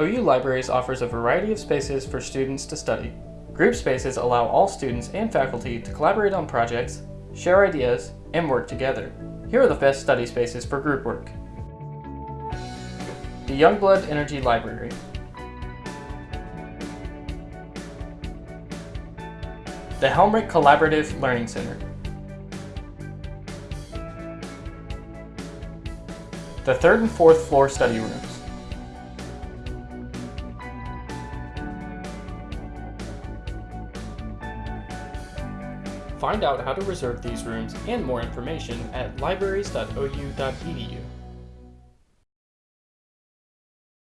OU Libraries offers a variety of spaces for students to study. Group spaces allow all students and faculty to collaborate on projects, share ideas, and work together. Here are the best study spaces for group work. The Youngblood Energy Library. The Helmerich Collaborative Learning Center. The third and fourth floor study rooms. Find out how to reserve these rooms and more information at libraries.ou.edu.